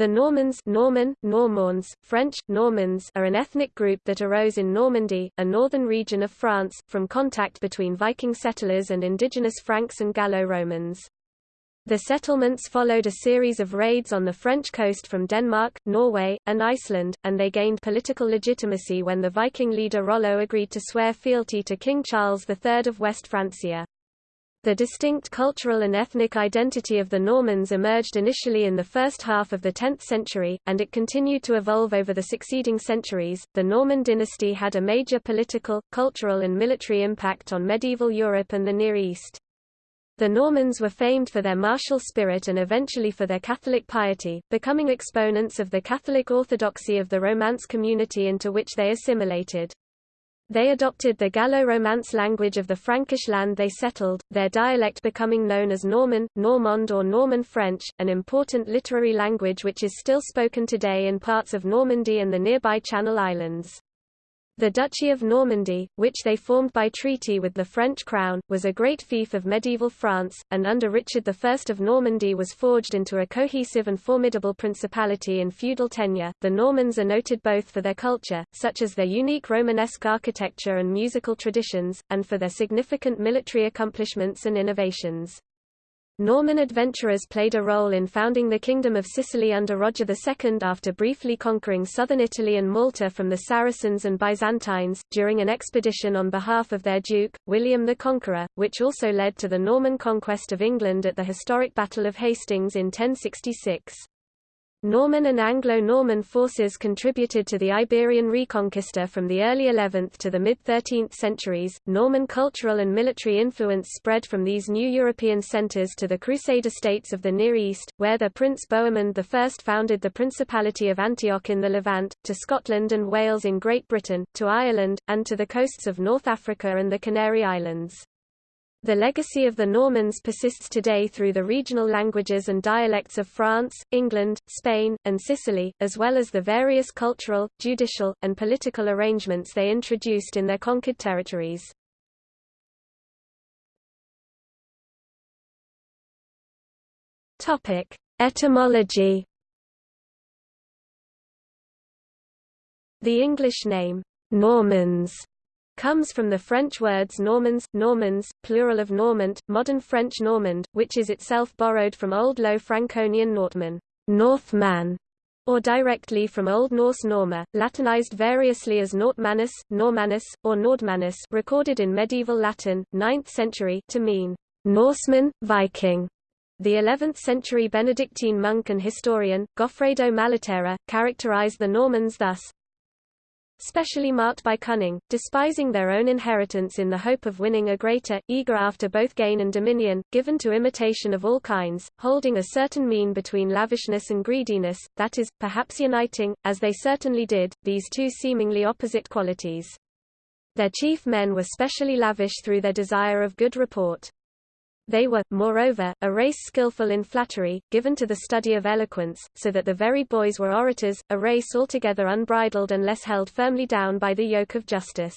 The Normans Norman, Normands, French, Normands are an ethnic group that arose in Normandy, a northern region of France, from contact between Viking settlers and indigenous Franks and Gallo-Romans. The settlements followed a series of raids on the French coast from Denmark, Norway, and Iceland, and they gained political legitimacy when the Viking leader Rollo agreed to swear fealty to King Charles III of West Francia. The distinct cultural and ethnic identity of the Normans emerged initially in the first half of the 10th century, and it continued to evolve over the succeeding centuries. The Norman dynasty had a major political, cultural, and military impact on medieval Europe and the Near East. The Normans were famed for their martial spirit and eventually for their Catholic piety, becoming exponents of the Catholic orthodoxy of the Romance community into which they assimilated. They adopted the Gallo-Romance language of the Frankish land they settled, their dialect becoming known as Norman, Normand or Norman French, an important literary language which is still spoken today in parts of Normandy and the nearby Channel Islands. The Duchy of Normandy, which they formed by treaty with the French crown, was a great fief of medieval France, and under Richard I of Normandy was forged into a cohesive and formidable principality in feudal tenure. The Normans are noted both for their culture, such as their unique Romanesque architecture and musical traditions, and for their significant military accomplishments and innovations. Norman adventurers played a role in founding the Kingdom of Sicily under Roger II after briefly conquering southern Italy and Malta from the Saracens and Byzantines, during an expedition on behalf of their Duke, William the Conqueror, which also led to the Norman conquest of England at the historic Battle of Hastings in 1066. Norman and Anglo-Norman forces contributed to the Iberian Reconquista from the early 11th to the mid-13th centuries. Norman cultural and military influence spread from these new European centers to the Crusader states of the Near East, where their Prince Bohemond I founded the Principality of Antioch in the Levant, to Scotland and Wales in Great Britain, to Ireland, and to the coasts of North Africa and the Canary Islands. The legacy of the Normans persists today through the regional languages and dialects of France, England, Spain, and Sicily, as well as the various cultural, judicial, and political arrangements they introduced in their conquered territories. Etymology The English name, Normans, comes from the French words Normans, Normans, plural of Normant, modern French Normand, which is itself borrowed from Old Low Franconian Nortman, Northman, or directly from Old Norse Norma, Latinized variously as Nortmanus, Normanus, or Nordmanus recorded in medieval Latin, 9th century, to mean Norseman, Viking. The 11th-century Benedictine monk and historian, Goffredo Malaterra, characterized the Normans thus, specially marked by cunning, despising their own inheritance in the hope of winning a greater, eager after both gain and dominion, given to imitation of all kinds, holding a certain mean between lavishness and greediness, that is, perhaps uniting, as they certainly did, these two seemingly opposite qualities. Their chief men were specially lavish through their desire of good report. They were, moreover, a race skillful in flattery, given to the study of eloquence, so that the very boys were orators, a race altogether unbridled unless held firmly down by the yoke of justice.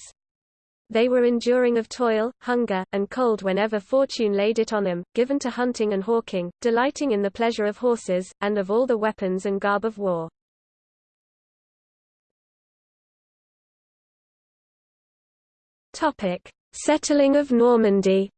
They were enduring of toil, hunger, and cold whenever fortune laid it on them, given to hunting and hawking, delighting in the pleasure of horses, and of all the weapons and garb of war. Settling of Normandy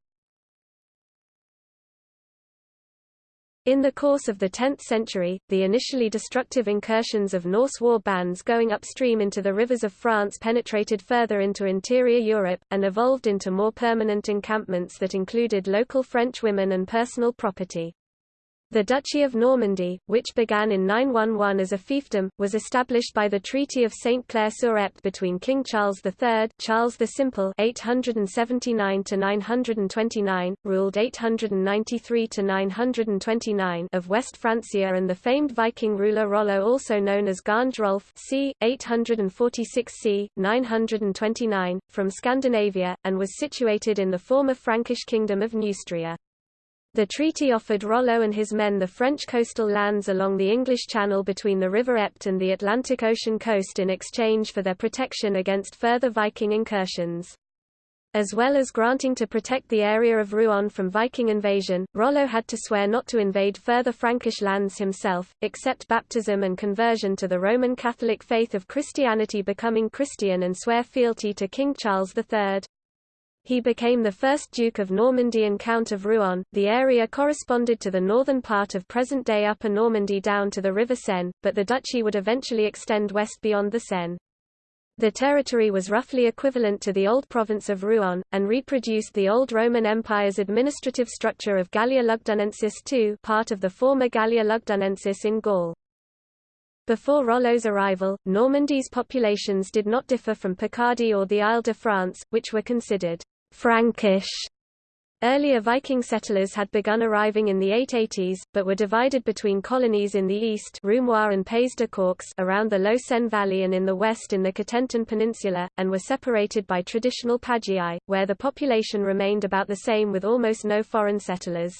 In the course of the 10th century, the initially destructive incursions of Norse war bands going upstream into the rivers of France penetrated further into interior Europe, and evolved into more permanent encampments that included local French women and personal property. The Duchy of Normandy, which began in 911 as a fiefdom, was established by the Treaty of St. Clair-sur-Epte between King Charles III Charles the Simple 879–929, ruled 893–929 of West Francia and the famed Viking ruler Rollo also known as Gange Rolf c. 846 c. 929, from Scandinavia, and was situated in the former Frankish kingdom of Neustria. The treaty offered Rollo and his men the French coastal lands along the English Channel between the River Epte and the Atlantic Ocean coast in exchange for their protection against further Viking incursions. As well as granting to protect the area of Rouen from Viking invasion, Rollo had to swear not to invade further Frankish lands himself, accept baptism and conversion to the Roman Catholic faith of Christianity becoming Christian and swear fealty to King Charles III. He became the first Duke of Normandy and Count of Rouen. The area corresponded to the northern part of present-day Upper Normandy down to the River Seine, but the duchy would eventually extend west beyond the Seine. The territory was roughly equivalent to the old province of Rouen, and reproduced the old Roman Empire's administrative structure of Gallia Lugdunensis II part of the former Gallia Lugdunensis in Gaul. Before Rollo's arrival, Normandy's populations did not differ from Picardy or the Isle de France, which were considered Frankish Earlier Viking settlers had begun arriving in the 880s, but were divided between colonies in the east and Pays de Caux around the Low Seine Valley and in the west in the Cotentin Peninsula, and were separated by traditional pagii, where the population remained about the same with almost no foreign settlers.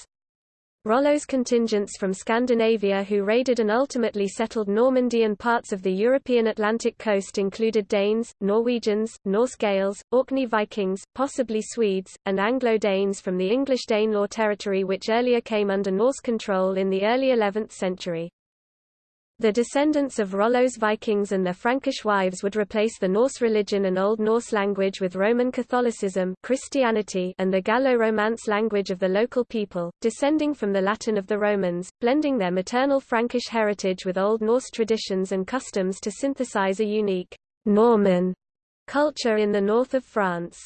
Rollo's contingents from Scandinavia who raided and ultimately settled Normandy and parts of the European Atlantic coast included Danes, Norwegians, Norse Gaels, Orkney Vikings, possibly Swedes, and Anglo-Danes from the English Danelaw territory which earlier came under Norse control in the early 11th century. The descendants of Rollo's Vikings and their Frankish wives would replace the Norse religion and Old Norse language with Roman Catholicism Christianity and the Gallo-Romance language of the local people, descending from the Latin of the Romans, blending their maternal Frankish heritage with Old Norse traditions and customs to synthesize a unique Norman culture in the north of France.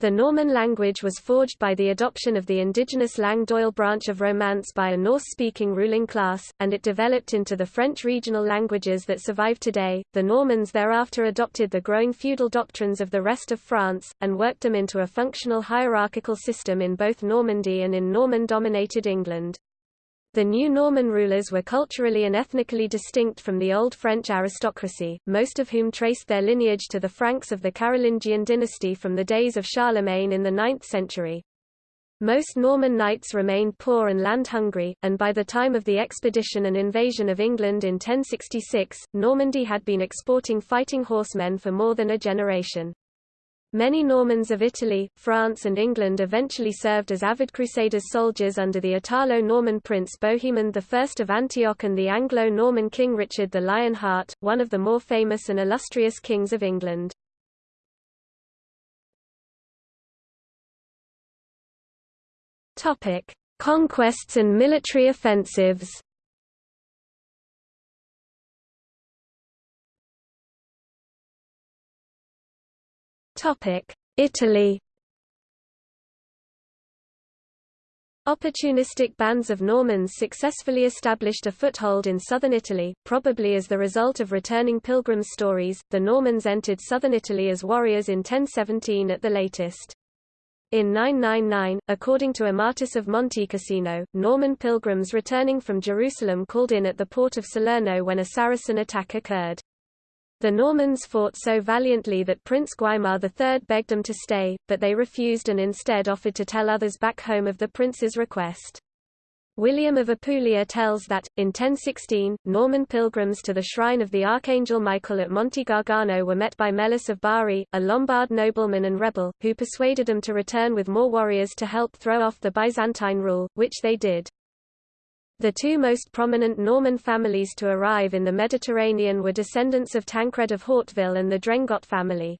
The Norman language was forged by the adoption of the indigenous Langue branch of Romance by a Norse-speaking ruling class, and it developed into the French regional languages that survive today. The Normans thereafter adopted the growing feudal doctrines of the rest of France, and worked them into a functional hierarchical system in both Normandy and in Norman-dominated England. The new Norman rulers were culturally and ethnically distinct from the old French aristocracy, most of whom traced their lineage to the Franks of the Carolingian dynasty from the days of Charlemagne in the 9th century. Most Norman knights remained poor and land-hungry, and by the time of the expedition and invasion of England in 1066, Normandy had been exporting fighting horsemen for more than a generation. Many Normans of Italy, France and England eventually served as avid Crusaders soldiers under the Italo-Norman prince Bohemond I of Antioch and the Anglo-Norman king Richard the Lionheart, one of the more famous and illustrious kings of England. Conquests and military offensives Italy Opportunistic bands of Normans successfully established a foothold in southern Italy, probably as the result of returning pilgrims' stories. The Normans entered southern Italy as warriors in 1017 at the latest. In 999, according to Amatus of Monte Montecassino, Norman pilgrims returning from Jerusalem called in at the port of Salerno when a Saracen attack occurred. The Normans fought so valiantly that Prince Guaimar III begged them to stay, but they refused and instead offered to tell others back home of the prince's request. William of Apulia tells that, in 1016, Norman pilgrims to the shrine of the Archangel Michael at Monte Gargano were met by Melus of Bari, a Lombard nobleman and rebel, who persuaded them to return with more warriors to help throw off the Byzantine rule, which they did. The two most prominent Norman families to arrive in the Mediterranean were descendants of Tancred of Hauteville and the Drengot family.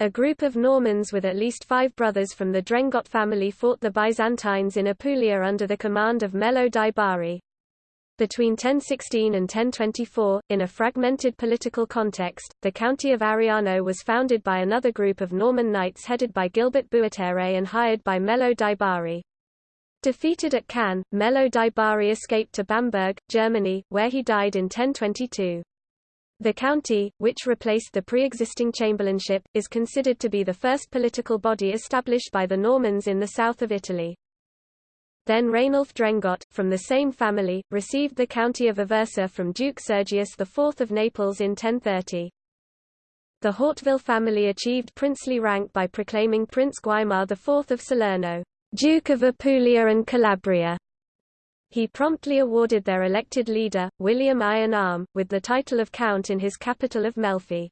A group of Normans with at least five brothers from the Drengot family fought the Byzantines in Apulia under the command of Melo di Bari. Between 1016 and 1024, in a fragmented political context, the county of Ariano was founded by another group of Norman knights headed by Gilbert Buattere and hired by Melo di Bari. Defeated at Cannae, Melo di Bari escaped to Bamberg, Germany, where he died in 1022. The county, which replaced the pre-existing chamberlainship, is considered to be the first political body established by the Normans in the south of Italy. Then Rainulf Drengot, from the same family, received the county of Aversa from Duke Sergius IV of Naples in 1030. The Hauteville family achieved princely rank by proclaiming Prince Guaimar IV of Salerno. Duke of Apulia and Calabria. He promptly awarded their elected leader, William Iron Arm, with the title of Count in his capital of Melfi.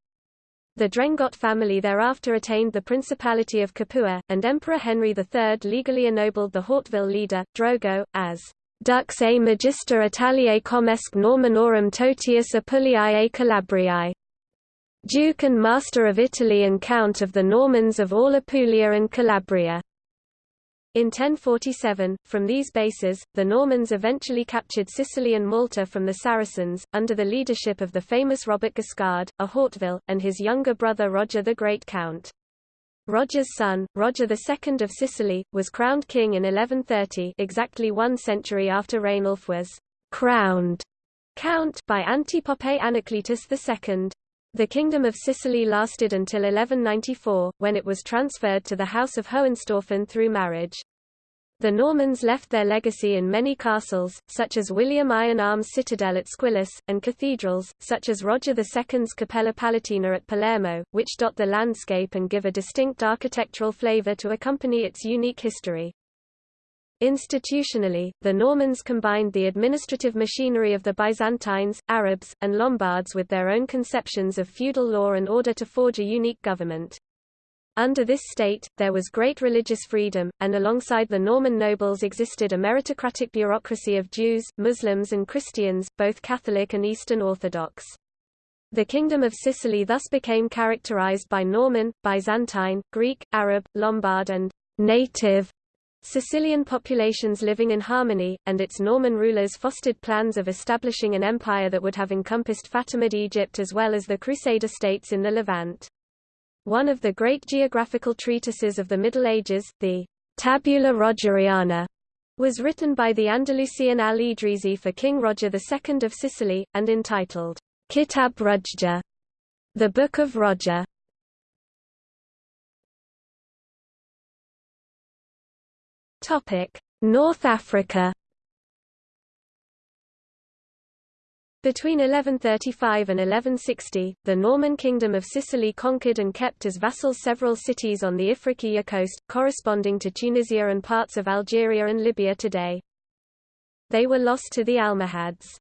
The Drengot family thereafter attained the Principality of Capua, and Emperor Henry III legally ennobled the Hauteville leader, Drogo, as dux a magister Italiae comesque Normannorum totius Apuliae Calabriae, Duke and Master of Italy and Count of the Normans of all Apulia and Calabria. In 1047, from these bases, the Normans eventually captured Sicily and Malta from the Saracens, under the leadership of the famous Robert Guiscard, a Hauteville, and his younger brother Roger the Great Count. Roger's son, Roger II of Sicily, was crowned king in 1130 exactly one century after Rainulf was «crowned» count by Antipope Anacletus II. The Kingdom of Sicily lasted until 1194, when it was transferred to the House of Hohenstaufen through marriage. The Normans left their legacy in many castles, such as William Iron Arms Citadel at Squillace, and cathedrals, such as Roger II's Cappella Palatina at Palermo, which dot the landscape and give a distinct architectural flavor to accompany its unique history. Institutionally, the Normans combined the administrative machinery of the Byzantines, Arabs, and Lombards with their own conceptions of feudal law and order to forge a unique government. Under this state, there was great religious freedom, and alongside the Norman nobles existed a meritocratic bureaucracy of Jews, Muslims and Christians, both Catholic and Eastern Orthodox. The Kingdom of Sicily thus became characterized by Norman, Byzantine, Greek, Arab, Lombard and native Sicilian populations living in harmony, and its Norman rulers fostered plans of establishing an empire that would have encompassed Fatimid Egypt as well as the Crusader states in the Levant. One of the great geographical treatises of the Middle Ages, the Tabula Rogeriana, was written by the Andalusian al-Idrisi for King Roger II of Sicily, and entitled Kitab Rujja, the Book of Roger. North Africa. Between 1135 and 1160, the Norman Kingdom of Sicily conquered and kept as vassals several cities on the Ifriqiya coast, corresponding to Tunisia and parts of Algeria and Libya today. They were lost to the Almohads.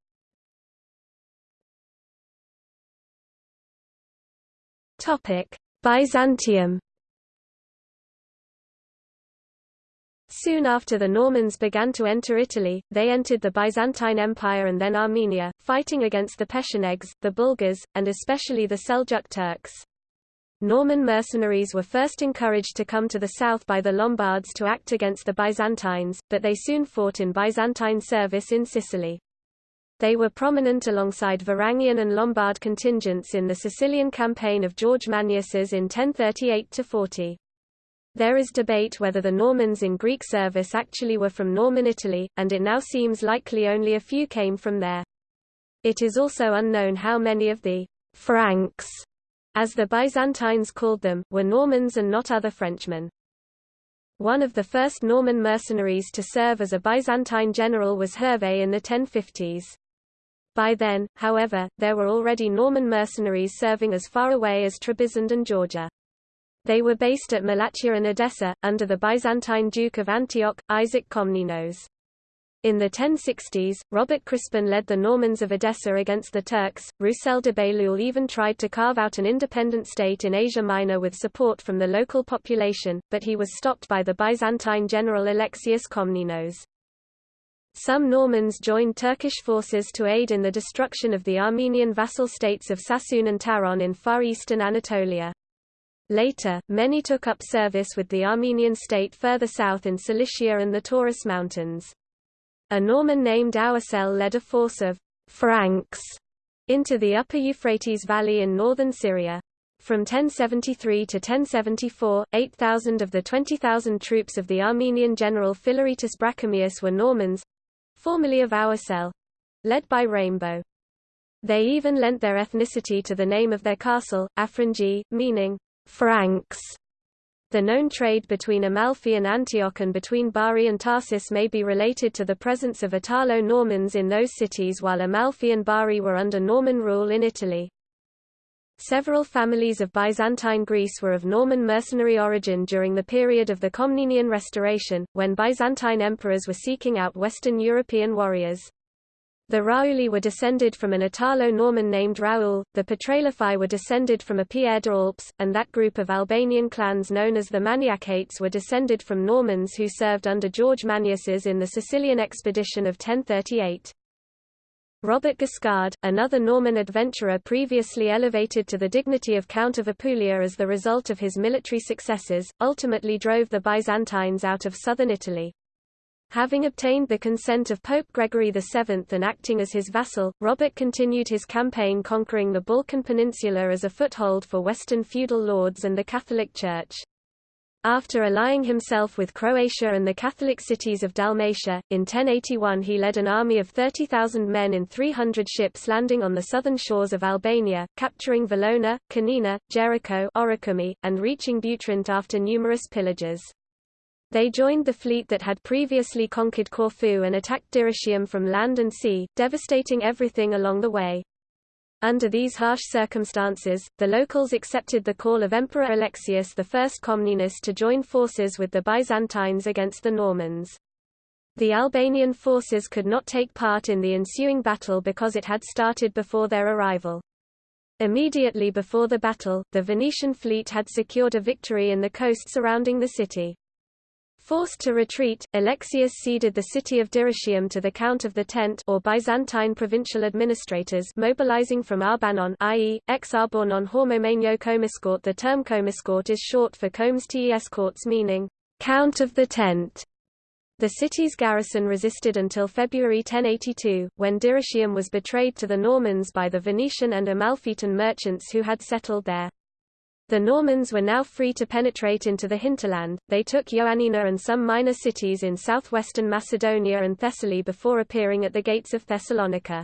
Byzantium Soon after the Normans began to enter Italy, they entered the Byzantine Empire and then Armenia, fighting against the Pechenegs, the Bulgars, and especially the Seljuk Turks. Norman mercenaries were first encouraged to come to the south by the Lombards to act against the Byzantines, but they soon fought in Byzantine service in Sicily. They were prominent alongside Varangian and Lombard contingents in the Sicilian campaign of George Maniaces in 1038–40. There is debate whether the Normans in Greek service actually were from Norman Italy, and it now seems likely only a few came from there. It is also unknown how many of the Franks, as the Byzantines called them, were Normans and not other Frenchmen. One of the first Norman mercenaries to serve as a Byzantine general was Hervé in the 1050s. By then, however, there were already Norman mercenaries serving as far away as Trebizond and Georgia. They were based at Malatya and Edessa, under the Byzantine Duke of Antioch, Isaac Komnenos. In the 1060s, Robert Crispin led the Normans of Edessa against the Turks. Roussel de Bailleul even tried to carve out an independent state in Asia Minor with support from the local population, but he was stopped by the Byzantine general Alexius Komnenos. Some Normans joined Turkish forces to aid in the destruction of the Armenian vassal states of Sassoon and Taron in far eastern Anatolia. Later, many took up service with the Armenian state further south in Cilicia and the Taurus Mountains. A Norman named Oursel led a force of Franks into the upper Euphrates Valley in northern Syria. From 1073 to 1074, 8,000 of the 20,000 troops of the Armenian general Philaretus Brachamius were Normans, formerly of Oursel, led by Raimbaud. They even lent their ethnicity to the name of their castle, Afranji, meaning Franks. The known trade between Amalfi and Antioch and between Bari and Tarsus may be related to the presence of Italo-Normans in those cities while Amalfi and Bari were under Norman rule in Italy. Several families of Byzantine Greece were of Norman mercenary origin during the period of the Komnenian Restoration, when Byzantine emperors were seeking out Western European warriors. The Raouli were descended from an Italo-Norman named Raoul, the Petraliphi were descended from a Pierre de Alpes, and that group of Albanian clans known as the Maniacates were descended from Normans who served under George Maniaces in the Sicilian expedition of 1038. Robert Guiscard, another Norman adventurer previously elevated to the dignity of Count of Apulia as the result of his military successes, ultimately drove the Byzantines out of southern Italy. Having obtained the consent of Pope Gregory VII and acting as his vassal, Robert continued his campaign conquering the Balkan Peninsula as a foothold for Western feudal lords and the Catholic Church. After allying himself with Croatia and the Catholic cities of Dalmatia, in 1081 he led an army of 30,000 men in 300 ships landing on the southern shores of Albania, capturing Valona, Canina, Jericho and reaching Butrint after numerous pillages. They joined the fleet that had previously conquered Corfu and attacked Dyrrhachium from land and sea, devastating everything along the way. Under these harsh circumstances, the locals accepted the call of Emperor Alexius I Comnenus to join forces with the Byzantines against the Normans. The Albanian forces could not take part in the ensuing battle because it had started before their arrival. Immediately before the battle, the Venetian fleet had secured a victory in the coast surrounding the city. Forced to retreat, Alexius ceded the city of Dyrrhachium to the Count of the Tent or Byzantine provincial administrators mobilizing from Arbanon i.e., ex-Arbornon Hormomenio Komiscourt The term Komiscourt is short for Comes tes Courts meaning, Count of the Tent. The city's garrison resisted until February 1082, when Dyrrhachium was betrayed to the Normans by the Venetian and Amalfitan merchants who had settled there. The Normans were now free to penetrate into the hinterland, they took Ioannina and some minor cities in southwestern Macedonia and Thessaly before appearing at the gates of Thessalonica.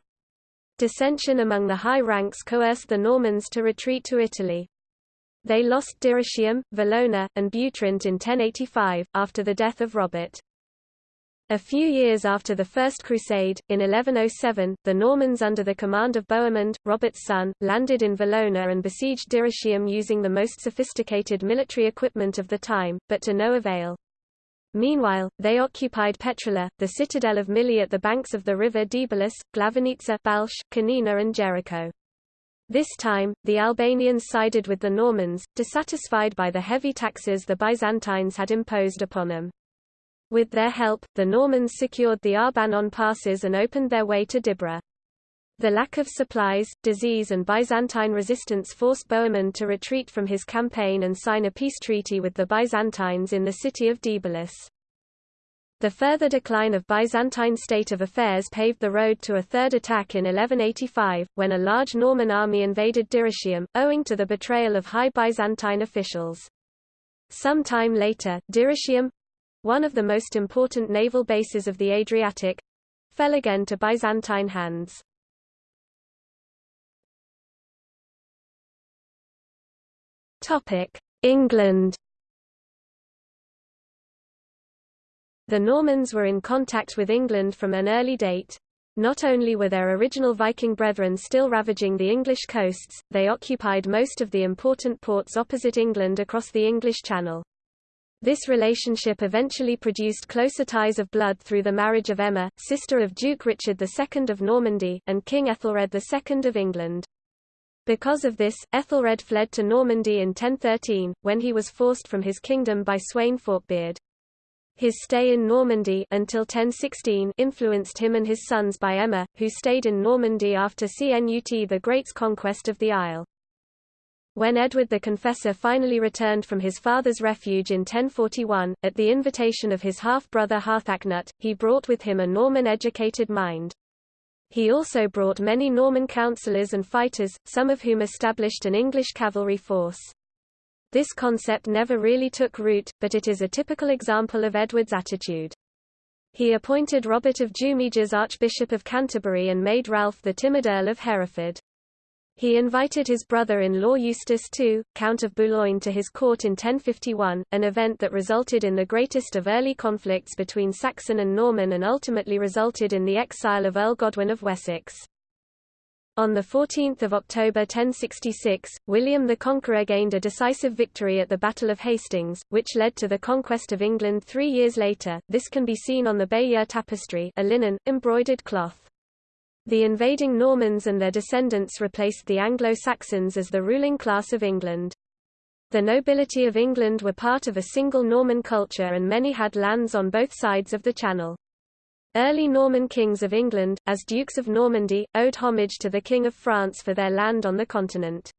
Dissension among the high ranks coerced the Normans to retreat to Italy. They lost Dyrrhachium, Valona, and Butrint in 1085, after the death of Robert. A few years after the First Crusade, in 1107, the Normans under the command of Bohemond, Robert's son, landed in Valona and besieged Dyrrhachium using the most sophisticated military equipment of the time, but to no avail. Meanwhile, they occupied Petrela, the citadel of Mili at the banks of the river Deabolis, Glavenica, Balsh, Canina and Jericho. This time, the Albanians sided with the Normans, dissatisfied by the heavy taxes the Byzantines had imposed upon them. With their help, the Normans secured the Arbanon passes and opened their way to Dibra. The lack of supplies, disease and Byzantine resistance forced Bohemond to retreat from his campaign and sign a peace treaty with the Byzantines in the city of Deabolis. The further decline of Byzantine state of affairs paved the road to a third attack in 1185, when a large Norman army invaded Dyrrhachium, owing to the betrayal of high Byzantine officials. Some time later, Dyrrhachium, one of the most important naval bases of the Adriatic, fell again to Byzantine hands. England The Normans were in contact with England from an early date. Not only were their original Viking brethren still ravaging the English coasts, they occupied most of the important ports opposite England across the English Channel. This relationship eventually produced closer ties of blood through the marriage of Emma, sister of Duke Richard II of Normandy, and King Ethelred II of England. Because of this, Ethelred fled to Normandy in 1013, when he was forced from his kingdom by Sweyn Forkbeard. His stay in Normandy until 1016 influenced him and his sons by Emma, who stayed in Normandy after Cnut the Great's conquest of the isle. When Edward the Confessor finally returned from his father's refuge in 1041, at the invitation of his half-brother Harthacnut, he brought with him a Norman-educated mind. He also brought many Norman councillors and fighters, some of whom established an English cavalry force. This concept never really took root, but it is a typical example of Edward's attitude. He appointed Robert of Jumièges Archbishop of Canterbury and made Ralph the Timid Earl of Hereford. He invited his brother-in-law Eustace II, Count of Boulogne to his court in 1051, an event that resulted in the greatest of early conflicts between Saxon and Norman and ultimately resulted in the exile of Earl Godwin of Wessex. On 14 October 1066, William the Conqueror gained a decisive victory at the Battle of Hastings, which led to the conquest of England three years later. This can be seen on the Bayeux tapestry a linen, embroidered cloth. The invading Normans and their descendants replaced the Anglo-Saxons as the ruling class of England. The nobility of England were part of a single Norman culture and many had lands on both sides of the Channel. Early Norman kings of England, as Dukes of Normandy, owed homage to the King of France for their land on the continent.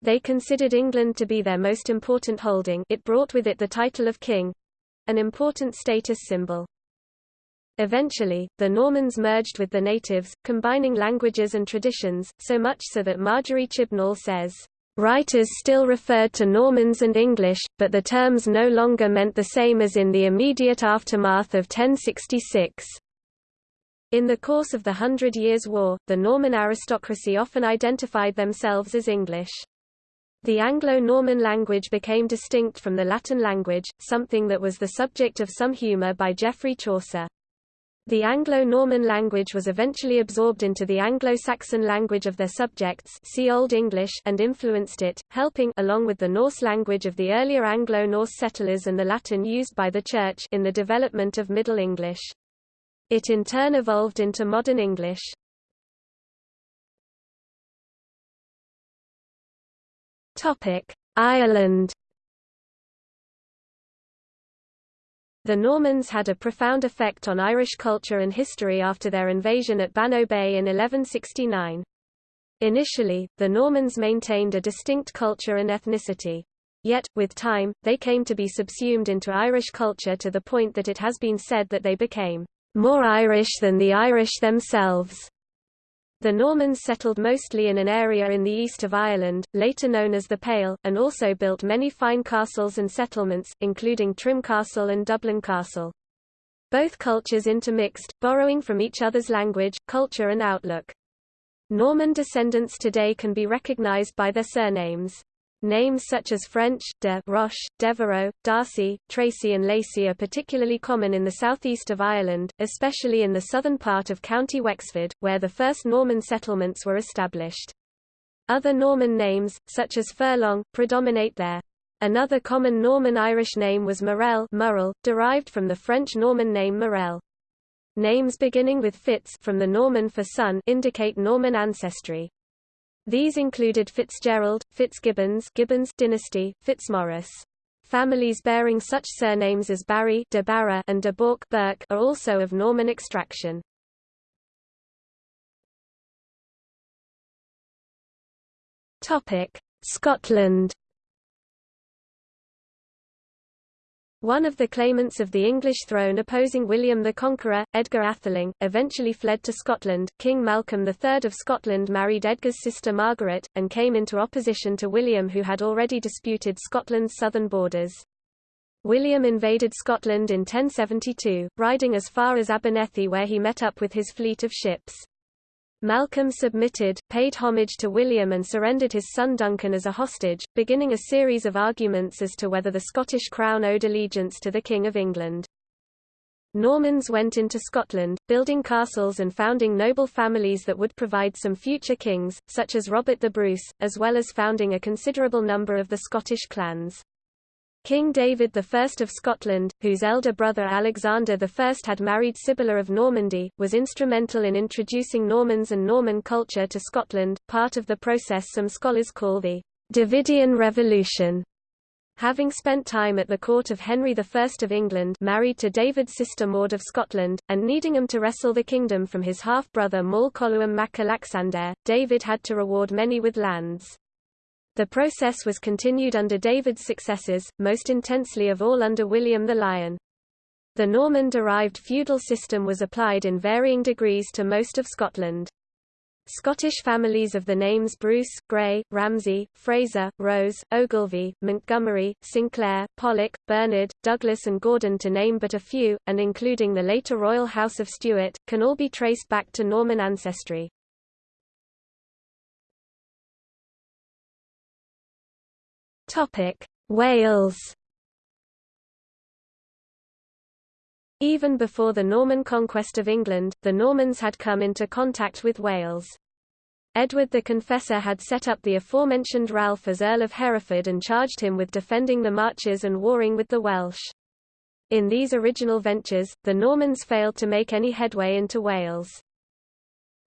They considered England to be their most important holding it brought with it the title of king—an important status symbol. Eventually, the Normans merged with the natives, combining languages and traditions, so much so that Marjorie Chibnall says, Writers still referred to Normans and English, but the terms no longer meant the same as in the immediate aftermath of 1066. In the course of the Hundred Years' War, the Norman aristocracy often identified themselves as English. The Anglo-Norman language became distinct from the Latin language, something that was the subject of some humour by Geoffrey Chaucer. The Anglo-Norman language was eventually absorbed into the Anglo-Saxon language of their subjects see Old English and influenced it, helping along with the Norse language of the earlier Anglo-Norse settlers and the Latin used by the Church in the development of Middle English. It in turn evolved into Modern English. Ireland The Normans had a profound effect on Irish culture and history after their invasion at Bannow Bay in 1169. Initially, the Normans maintained a distinct culture and ethnicity. Yet, with time, they came to be subsumed into Irish culture to the point that it has been said that they became more Irish than the Irish themselves. The Normans settled mostly in an area in the east of Ireland, later known as the Pale, and also built many fine castles and settlements, including Trim Castle and Dublin Castle. Both cultures intermixed, borrowing from each other's language, culture and outlook. Norman descendants today can be recognized by their surnames. Names such as French, de Roche, Devereux, Darcy, Tracy and Lacey are particularly common in the southeast of Ireland, especially in the southern part of County Wexford, where the first Norman settlements were established. Other Norman names, such as Furlong, predominate there. Another common Norman Irish name was Morel Murrell, derived from the French Norman name Morel. Names beginning with Fitz from the Norman for son indicate Norman ancestry. These included Fitzgerald, Fitzgibbons Gibbons dynasty, Fitzmaurice. Families bearing such surnames as Barry de Barra and de Bourke Burke are also of Norman extraction. Scotland One of the claimants of the English throne opposing William the Conqueror, Edgar Atheling, eventually fled to Scotland. King Malcolm III of Scotland married Edgar's sister Margaret, and came into opposition to William who had already disputed Scotland's southern borders. William invaded Scotland in 1072, riding as far as Abernethy where he met up with his fleet of ships. Malcolm submitted, paid homage to William and surrendered his son Duncan as a hostage, beginning a series of arguments as to whether the Scottish crown owed allegiance to the King of England. Normans went into Scotland, building castles and founding noble families that would provide some future kings, such as Robert the Bruce, as well as founding a considerable number of the Scottish clans. King David I of Scotland, whose elder brother Alexander I had married Sibylla of Normandy, was instrumental in introducing Normans and Norman culture to Scotland, part of the process some scholars call the Davidian Revolution. Having spent time at the court of Henry I of England married to David's sister Maud of Scotland, and needing him to wrestle the kingdom from his half-brother Maol Coluim mac Alexander, David had to reward many with lands. The process was continued under David's successors, most intensely of all under William the Lion. The Norman-derived feudal system was applied in varying degrees to most of Scotland. Scottish families of the names Bruce, Grey, Ramsay, Fraser, Rose, Ogilvy, Montgomery, Sinclair, Pollock, Bernard, Douglas and Gordon to name but a few, and including the later royal House of Stuart, can all be traced back to Norman ancestry. Topic: Wales. Even before the Norman conquest of England, the Normans had come into contact with Wales. Edward the Confessor had set up the aforementioned Ralph as Earl of Hereford and charged him with defending the marches and warring with the Welsh. In these original ventures, the Normans failed to make any headway into Wales.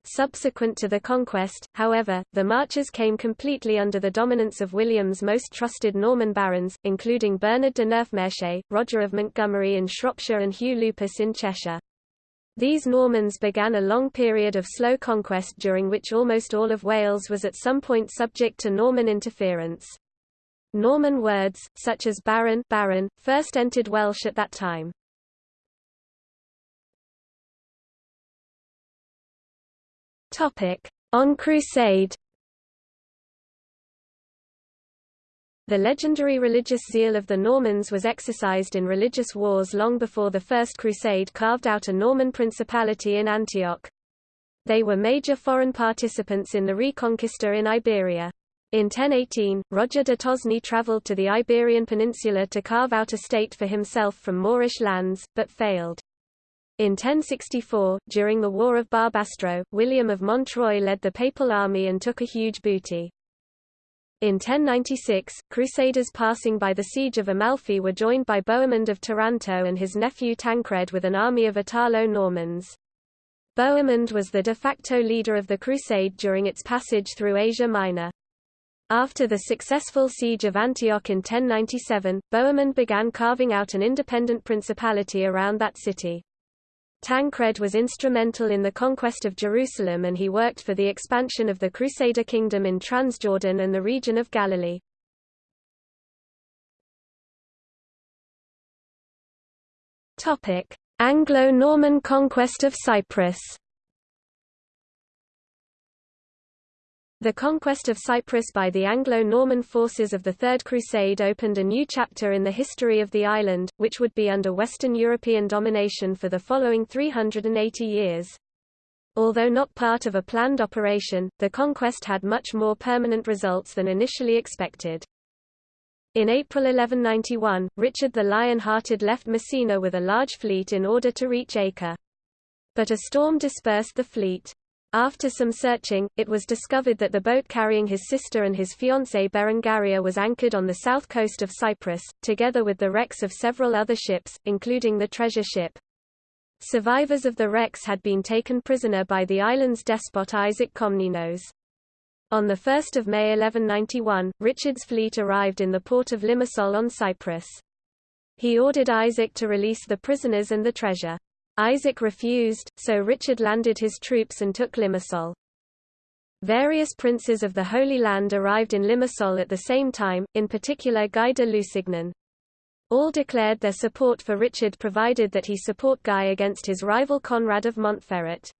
Subsequent to the conquest, however, the marches came completely under the dominance of William's most trusted Norman barons, including Bernard de Neufmarché, Roger of Montgomery in Shropshire and Hugh Lupus in Cheshire. These Normans began a long period of slow conquest during which almost all of Wales was at some point subject to Norman interference. Norman words, such as baron, baron first entered Welsh at that time. On crusade The legendary religious zeal of the Normans was exercised in religious wars long before the First Crusade carved out a Norman principality in Antioch. They were major foreign participants in the Reconquista in Iberia. In 1018, Roger de Tosny travelled to the Iberian Peninsula to carve out a state for himself from Moorish lands, but failed. In 1064, during the War of Barbastro, William of Montreuil led the papal army and took a huge booty. In 1096, Crusaders passing by the siege of Amalfi were joined by Bohemond of Taranto and his nephew Tancred with an army of Italo-Normans. Bohemond was the de facto leader of the crusade during its passage through Asia Minor. After the successful siege of Antioch in 1097, Bohemond began carving out an independent principality around that city. Tancred was instrumental in the conquest of Jerusalem and he worked for the expansion of the Crusader kingdom in Transjordan and the region of Galilee. Anglo-Norman conquest of Cyprus The conquest of Cyprus by the Anglo-Norman forces of the Third Crusade opened a new chapter in the history of the island, which would be under Western European domination for the following 380 years. Although not part of a planned operation, the conquest had much more permanent results than initially expected. In April 1191, Richard the Lion-Hearted left Messina with a large fleet in order to reach Acre. But a storm dispersed the fleet. After some searching, it was discovered that the boat carrying his sister and his fiancée Berengaria was anchored on the south coast of Cyprus, together with the wrecks of several other ships, including the treasure ship. Survivors of the wrecks had been taken prisoner by the island's despot Isaac Komnenos. On 1 May 1191, Richard's fleet arrived in the port of Limassol on Cyprus. He ordered Isaac to release the prisoners and the treasure. Isaac refused, so Richard landed his troops and took Limassol. Various princes of the Holy Land arrived in Limassol at the same time, in particular Guy de Lusignan. All declared their support for Richard provided that he support Guy against his rival Conrad of Montferrat.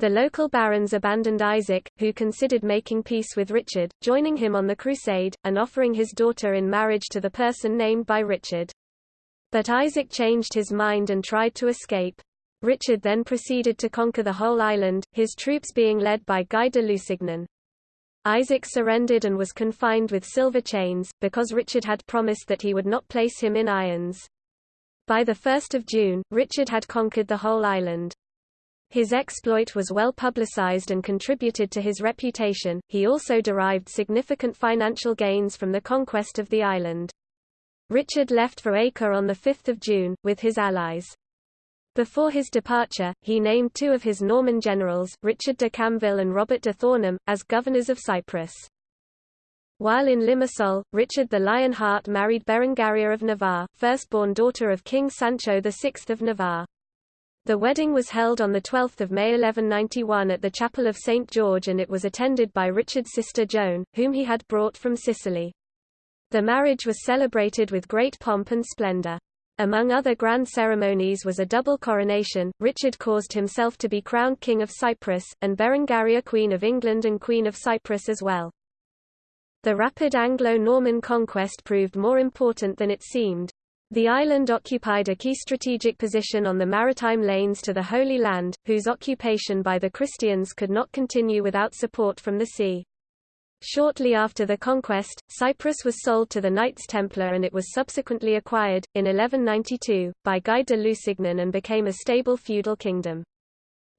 The local barons abandoned Isaac, who considered making peace with Richard, joining him on the crusade, and offering his daughter in marriage to the person named by Richard. But Isaac changed his mind and tried to escape. Richard then proceeded to conquer the whole island, his troops being led by Guy de Lusignan. Isaac surrendered and was confined with silver chains, because Richard had promised that he would not place him in irons. By 1 June, Richard had conquered the whole island. His exploit was well publicized and contributed to his reputation, he also derived significant financial gains from the conquest of the island. Richard left for Acre on 5 June, with his allies. Before his departure, he named two of his Norman generals, Richard de Camville and Robert de Thornham, as governors of Cyprus. While in Limassol, Richard the Lionheart married Berengaria of Navarre, firstborn daughter of King Sancho VI of Navarre. The wedding was held on 12 May 1191 at the Chapel of St. George and it was attended by Richard's sister Joan, whom he had brought from Sicily. The marriage was celebrated with great pomp and splendor. Among other grand ceremonies was a double coronation, Richard caused himself to be crowned King of Cyprus, and Berengaria Queen of England and Queen of Cyprus as well. The rapid Anglo-Norman conquest proved more important than it seemed. The island occupied a key strategic position on the maritime lanes to the Holy Land, whose occupation by the Christians could not continue without support from the sea. Shortly after the conquest, Cyprus was sold to the Knights Templar and it was subsequently acquired, in 1192, by Guy de Lusignan and became a stable feudal kingdom.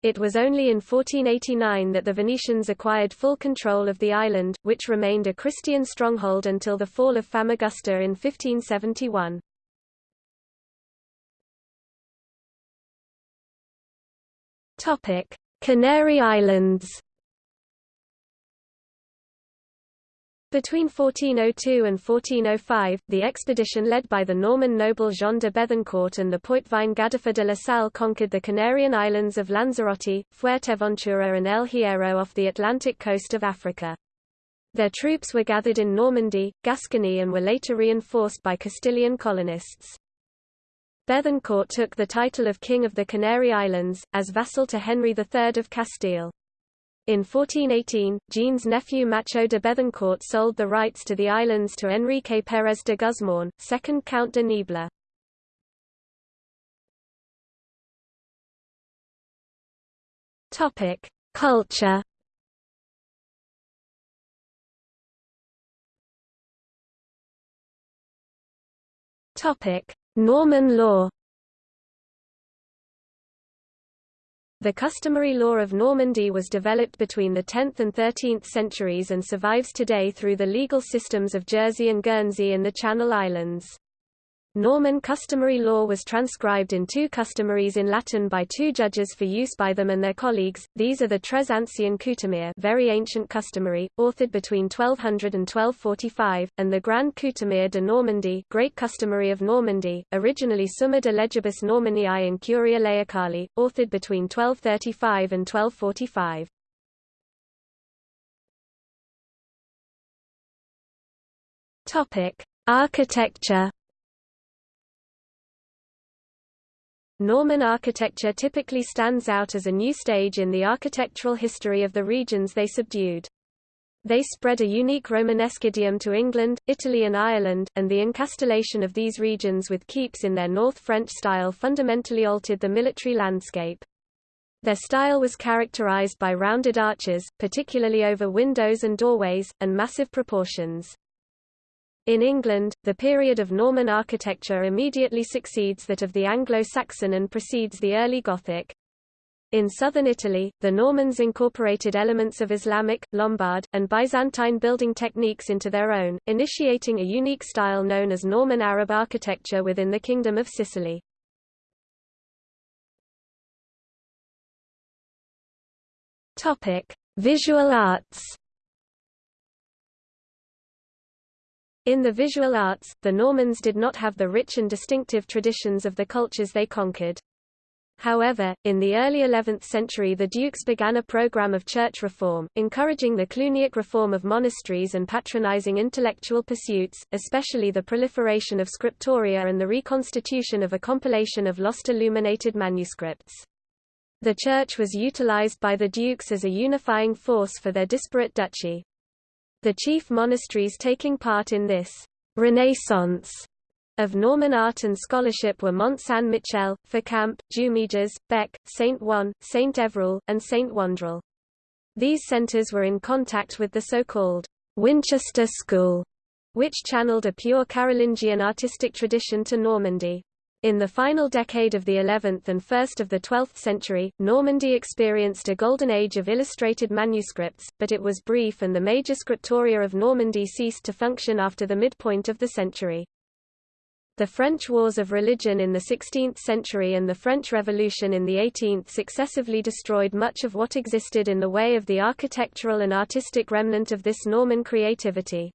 It was only in 1489 that the Venetians acquired full control of the island, which remained a Christian stronghold until the fall of Famagusta in 1571. Canary Islands Between 1402 and 1405, the expedition led by the Norman noble Jean de Bethencourt and the Poitevin Gadifer de la Salle conquered the Canarian islands of Lanzarote, Fuerteventura and El Hierro off the Atlantic coast of Africa. Their troops were gathered in Normandy, Gascony and were later reinforced by Castilian colonists. Bethencourt took the title of King of the Canary Islands, as vassal to Henry III of Castile. In 1418, Jean's nephew Maciot de Bethencourt sold the rights to the islands to Enrique Pérez de Guzmán, second Count de Niebla. Topic: Culture. Topic: Norman law. The customary law of Normandy was developed between the 10th and 13th centuries and survives today through the legal systems of Jersey and Guernsey in the Channel Islands. Norman customary law was transcribed in two customaries in Latin by two judges for use by them and their colleagues. These are the Tres Ancien very ancient customary, authored between 1200 and 1245, and the Grand Coutumier de Normandie, Great Customary of Normandy, originally Summa de Legibus Normanniae and Curia Laicali, authored between 1235 and 1245. Topic: Architecture Norman architecture typically stands out as a new stage in the architectural history of the regions they subdued. They spread a unique Romanesque idiom to England, Italy and Ireland, and the encastellation of these regions with keeps in their North French style fundamentally altered the military landscape. Their style was characterized by rounded arches, particularly over windows and doorways, and massive proportions. In England, the period of Norman architecture immediately succeeds that of the Anglo-Saxon and precedes the early Gothic. In southern Italy, the Normans incorporated elements of Islamic, Lombard, and Byzantine building techniques into their own, initiating a unique style known as Norman Arab architecture within the Kingdom of Sicily. Visual arts. In the visual arts, the Normans did not have the rich and distinctive traditions of the cultures they conquered. However, in the early 11th century the dukes began a program of church reform, encouraging the Cluniac reform of monasteries and patronizing intellectual pursuits, especially the proliferation of scriptoria and the reconstitution of a compilation of lost illuminated manuscripts. The church was utilized by the dukes as a unifying force for their disparate duchy. The chief monasteries taking part in this «renaissance» of Norman art and scholarship were Mont Saint-Michel, Fécamp, Jumièges, Bec, Saint Ouen, Saint Evroul, and Saint Wandrille. These centers were in contact with the so-called Winchester School, which channeled a pure Carolingian artistic tradition to Normandy. In the final decade of the 11th and first of the 12th century, Normandy experienced a golden age of illustrated manuscripts, but it was brief and the major scriptoria of Normandy ceased to function after the midpoint of the century. The French Wars of Religion in the 16th century and the French Revolution in the 18th successively destroyed much of what existed in the way of the architectural and artistic remnant of this Norman creativity.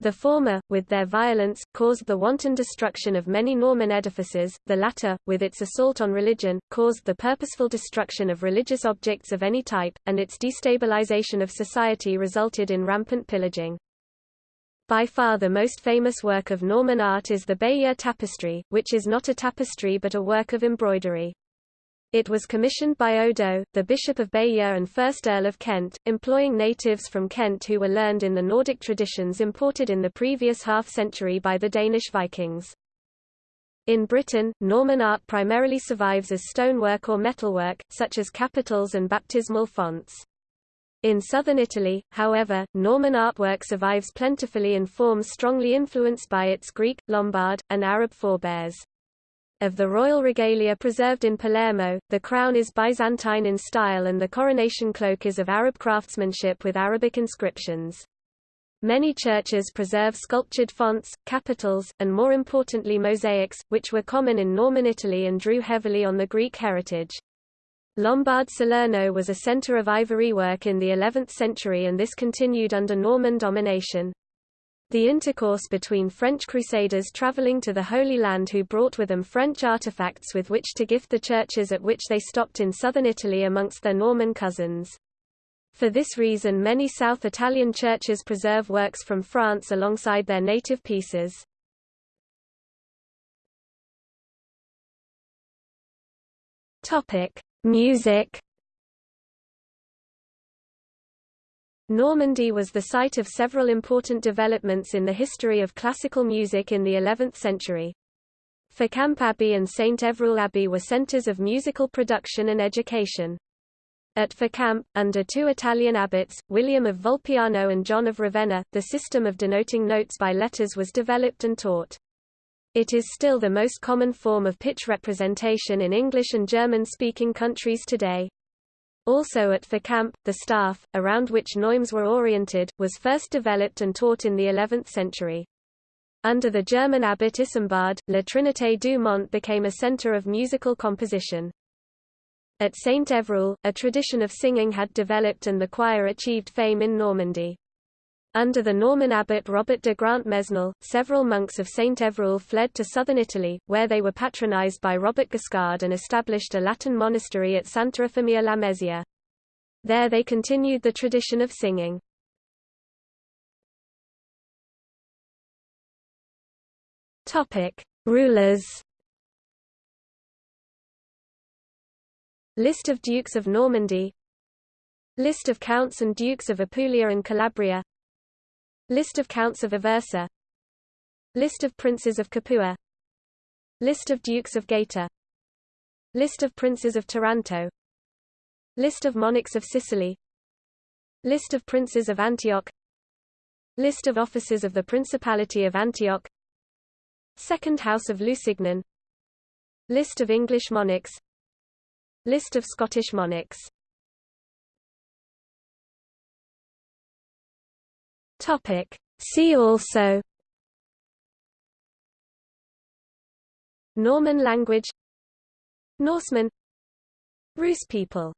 The former, with their violence, caused the wanton destruction of many Norman edifices, the latter, with its assault on religion, caused the purposeful destruction of religious objects of any type, and its destabilization of society resulted in rampant pillaging. By far the most famous work of Norman art is the Bayeux tapestry, which is not a tapestry but a work of embroidery. It was commissioned by Odo, the Bishop of Bayeux and 1st Earl of Kent, employing natives from Kent who were learned in the Nordic traditions imported in the previous half-century by the Danish Vikings. In Britain, Norman art primarily survives as stonework or metalwork, such as capitals and baptismal fonts. In southern Italy, however, Norman artwork survives plentifully in forms strongly influenced by its Greek, Lombard, and Arab forebears. Of the royal regalia preserved in Palermo, the crown is Byzantine in style and the coronation cloak is of Arab craftsmanship with Arabic inscriptions. Many churches preserve sculptured fonts, capitals, and more importantly mosaics, which were common in Norman Italy and drew heavily on the Greek heritage. Lombard Salerno was a centre of ivory work in the 11th century and this continued under Norman domination. The intercourse between French crusaders travelling to the Holy Land who brought with them French artifacts with which to gift the churches at which they stopped in southern Italy amongst their Norman cousins. For this reason many South Italian churches preserve works from France alongside their native pieces. Music Normandy was the site of several important developments in the history of classical music in the 11th century. Fécamp Abbey and St Evroul Abbey were centres of musical production and education. At Fécamp, under two Italian abbots, William of Volpiano and John of Ravenna, the system of denoting notes by letters was developed and taught. It is still the most common form of pitch representation in English and German-speaking countries today. Also at Fécamp, the staff, around which neumes were oriented, was first developed and taught in the 11th century. Under the German abbot Isambard, La Trinité du Mont became a centre of musical composition. At Saint Evroul, a tradition of singing had developed and the choir achieved fame in Normandy. Under the Norman abbot Robert de Grant-Mesnil, several monks of St. Evroul fled to southern Italy, where they were patronized by Robert Guiscard and established a Latin monastery at Santa Eufemia Lamezia. There they continued the tradition of singing. Rulers List of Dukes of Normandy List of Counts and Dukes of Apulia and Calabria List of Counts of Aversa. List of Princes of Capua. List of Dukes of Gaeta. List of Princes of Taranto. List of Monarchs of Sicily. List of Princes of Antioch. List of Officers of the Principality of Antioch. Second House of Lusignan. List of English monarchs. List of Scottish monarchs Topic. See also Norman language Norsemen Rus people